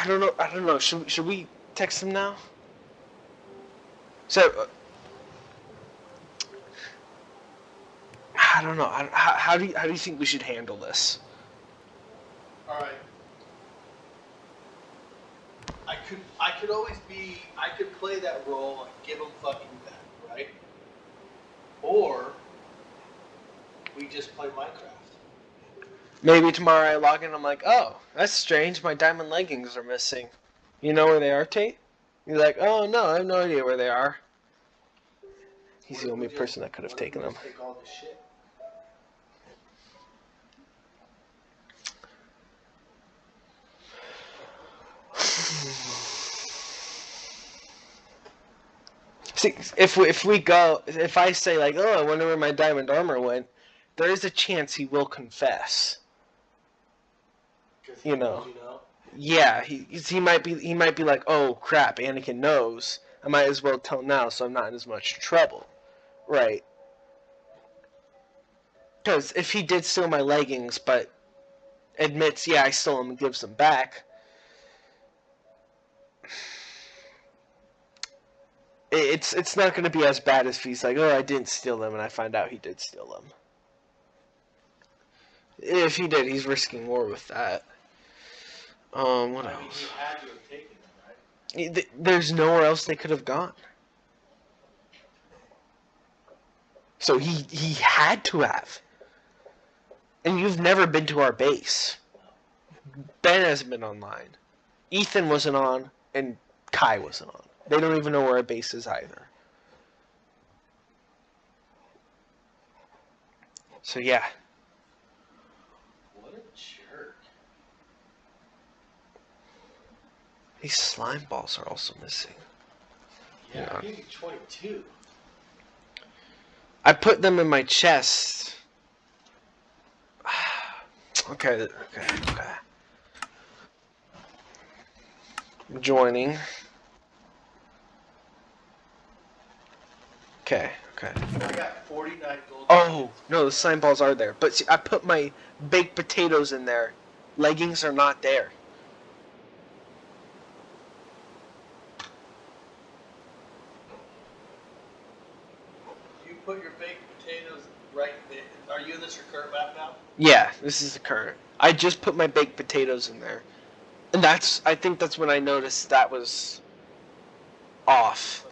I don't know. I don't know. Should should we text him now? So. Uh, I don't know. I, how, how do you, how do you think we should handle this? All right. I could I could always be I could play that role and give him fucking that, right? Or we just play Minecraft. Maybe tomorrow I log in. And I'm like, oh, that's strange. My diamond leggings are missing. You know where they are, Tate? You're like, oh no, I have no idea where they are. He's What the only person that could have taken them. See, if we, if we go, if I say like, oh, I wonder where my diamond armor went, there is a chance he will confess. You know. You know. Yeah, he he might be he might be like, oh crap, Anakin knows. I might as well tell now, so I'm not in as much trouble, right? Because if he did steal my leggings, but admits, yeah, I stole them and gives them back, it's it's not going to be as bad as if he's like, oh, I didn't steal them, and I find out he did steal them. If he did, he's risking war with that. Um, what else? had to have taken them, right? There's nowhere else they could have gone. So he he had to have. And you've never been to our base. Ben hasn't been online. Ethan wasn't on, and Kai wasn't on. They don't even know where our base is either. So yeah, What a jerk. These slime balls are also missing. Yeah, Yeah. I gave 22. I put them in my chest. okay, okay, okay. Joining. Okay, okay. I got 49 gold. Oh, no, the slime balls are there. But see, I put my baked potatoes in there. Leggings are not there. Put your baked potatoes right there. Are you in this your current map now? Yeah, this is the current. I just put my baked potatoes in there. And that's, I think that's when I noticed that was off.